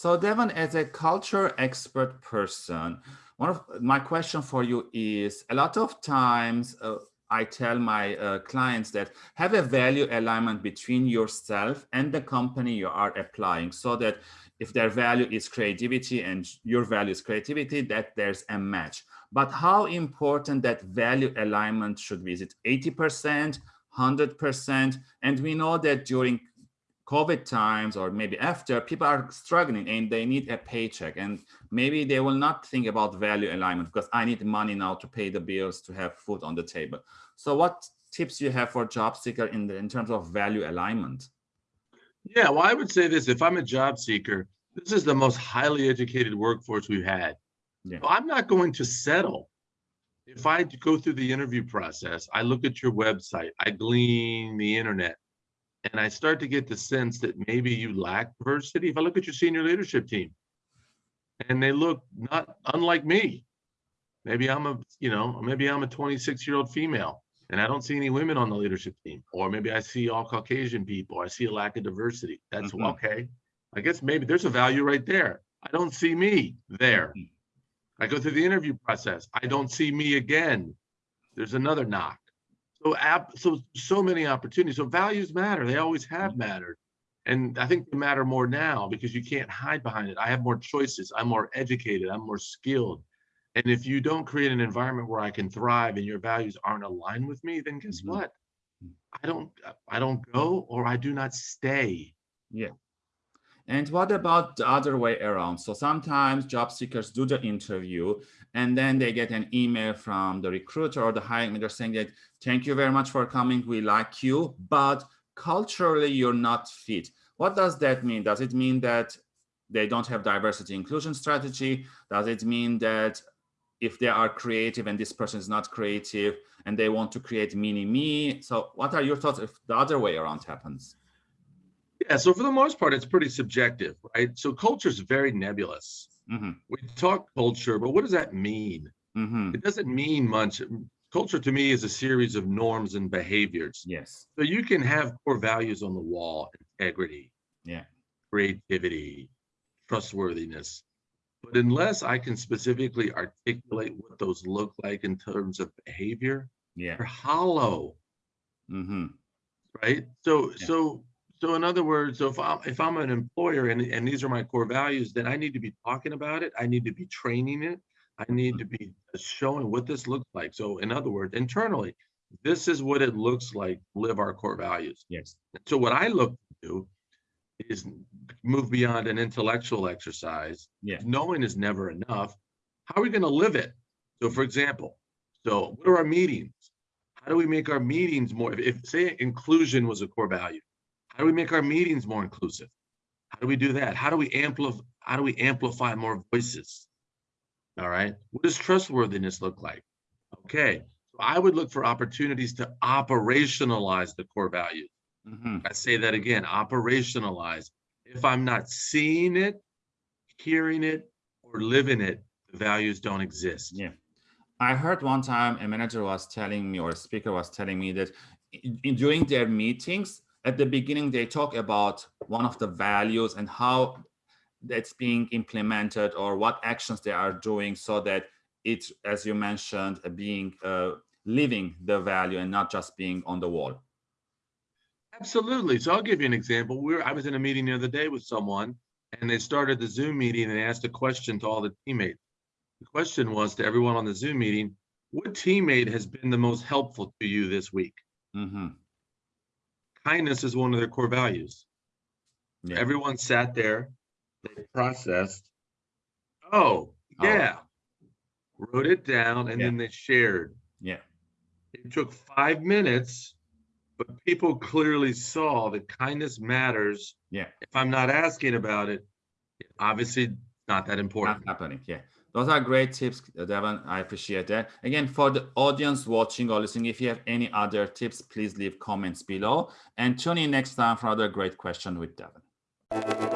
So Devon, as a culture expert person, one of my question for you is a lot of times uh, I tell my uh, clients that have a value alignment between yourself and the company you are applying so that if their value is creativity and your value is creativity, that there's a match. But how important that value alignment should be? Is it 80%, 100%? And we know that during COVID times or maybe after, people are struggling and they need a paycheck and maybe they will not think about value alignment because I need money now to pay the bills to have food on the table. So what tips you have for job seeker in, the, in terms of value alignment? Yeah, well, I would say this, if I'm a job seeker, this is the most highly educated workforce we've had. Yeah. So I'm not going to settle. If I go through the interview process, I look at your website, I glean the internet, and I start to get the sense that maybe you lack diversity. If I look at your senior leadership team and they look not unlike me, maybe I'm a, you know, maybe I'm a 26 year old female and I don't see any women on the leadership team, or maybe I see all Caucasian people. I see a lack of diversity. That's mm -hmm. okay. I guess maybe there's a value right there. I don't see me there. Mm-hmm. I go through the interview process. I don't see me again. There's another knock. So app, so so many opportunities. So values matter. They always have mattered. And I think they matter more now because you can't hide behind it. I have more choices. I'm more educated. I'm more skilled. And if you don't create an environment where I can thrive and your values aren't aligned with me, then guess mm -hmm. what? I don't I don't go or I do not stay. Yeah. And what about the other way around? So sometimes job seekers do the interview and then they get an email from the recruiter or the hiring manager saying that, thank you very much for coming, we like you, but culturally you're not fit. What does that mean? Does it mean that they don't have diversity inclusion strategy? Does it mean that if they are creative and this person is not creative and they want to create mini me? So what are your thoughts if the other way around happens? Yeah, so for the most part, it's pretty subjective, right? So culture is very nebulous. Mm-hmm. We talk culture, but what does that mean? Mm-hmm. It doesn't mean much. Culture to me is a series of norms and behaviors. Yes. So you can have core values on the wall, integrity, yeah, creativity, trustworthiness. But unless I can specifically articulate what those look like in terms of behavior, yeah, they're hollow. Mm-hmm. Right. So yeah. so so in other words, so if I'm if I'm an employer and, and these are my core values, then I need to be talking about it. I need to be training it. I need to be showing what this looks like. So in other words, internally, this is what it looks like live our core values. Yes. So what I look to do is move beyond an intellectual exercise. Yeah. Knowing is never enough. How are we going to live it? So for example, so what are our meetings? How do we make our meetings more? If, if say inclusion was a core value, how do we make our meetings more inclusive? How do we do that? How do we amplify how do we amplify more voices? All right. What does trustworthiness look like? Okay. So I would look for opportunities to operationalize the core values. Mm -hmm. I say that again, operationalize. If I'm not seeing it, hearing it, or living it, the values don't exist. Yeah. I heard one time a manager was telling me or a speaker was telling me that in, during their meetings, at the beginning, they talk about one of the values and how that's being implemented or what actions they are doing so that it's, as you mentioned, being uh, living the value and not just being on the wall. Absolutely. So I'll give you an example. We were, I was in a meeting the other day with someone and they started the Zoom meeting and they asked a question to all the teammates. The question was to everyone on the Zoom meeting, what teammate has been the most helpful to you this week? Mm -hmm kindness is one of their core values. Yeah. Everyone sat there, they processed, oh, oh. yeah, oh. wrote it down, and yeah. then they shared. Yeah. It took five minutes, but people clearly saw that kindness matters. Yeah. If I'm not asking about it, obviously not that important. Not happening. Yeah. Those are great tips, Devon. I appreciate that. Again, for the audience watching or listening, if you have any other tips, please leave comments below and tune in next time for another great question with Devon.